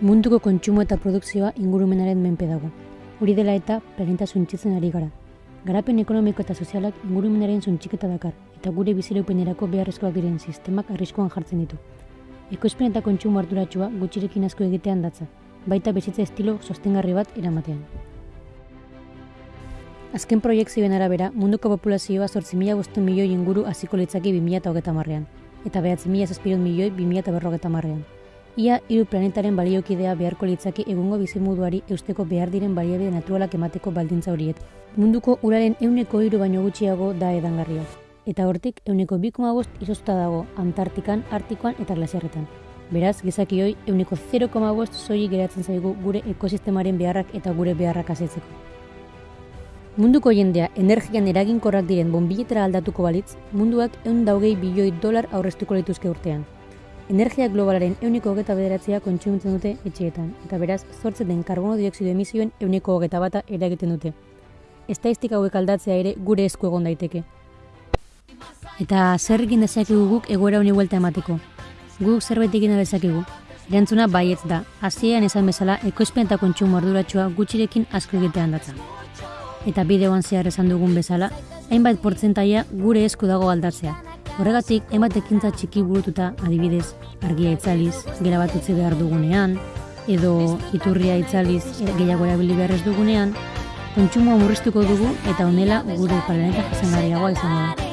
Munduko kontsumo eta produkzioa ingurumenaren menpe dago. Hori dela eta planeta suntzitzen ari gara. Garapen ekonomiko eta sozialak ingurumenaren suntxiketa dakar, eta gure bizireupenerako beharrezkoak diren sistemak arriskuan jartzen ditu. Ekoizpen eta kontsumo arduratsua gutxirekin asko egitean datza, baita bizitza estilo sostengarri bat eramatean. Azken proiektzioen arabera, munduko populazioa 8.000 milioi inguru hasiko litzaki 2030 marrean, eta 9.000 milioi 2050 marrean. Ia hiru planetaren baliokidea beharko litzaki egungo bizimuduari eusteko behar diren baliabide naturalak emateko baldintza horiet. Munduko uraren euneko hiru baino gutxiago da edangarria. Eta hortik euneko 2,5 izoztuta dago Antartikan, Artikoan eta glasiarretan. Beraz, gizakioi euneko 0,5 zoi geratzen zaigu gure ekosistemaren beharrak eta gure beharrak asetzeko. Munduko jendea energian eraginkorrak diren bonbiletera aldatuko balitz, munduak eun daugei bilioi dolar aurreztuko lituzke urtean. Energia globalaren euniko hogeta bederatzea kontsumitzen dute etxeetan, eta beraz, zortzen den karbono dioksido emisioen euniko hogeta bata eragiten dute. Estaistika hauek aldatzea ere gure esku egon daiteke. Eta zer egin dezakegu guk egoera honi huelta emateko? Guk zerbait egin dezakegu? Erantzuna baietz da, hasieran esan bezala ekoizpen eta kontsumo arduratsua gutxirekin asko egitean datza. Eta bideoan zehar esan dugun bezala, hainbat portzentaia gure esku dago aldatzea, Horregatik, emat ekintza txiki burututa adibidez, argia itzaliz, gera bat utzi behar dugunean, edo iturria itzaliz gehiago erabili behar ez dugunean, kontsumoa murriztuko dugu eta honela gure planeta jasengarriagoa izango da.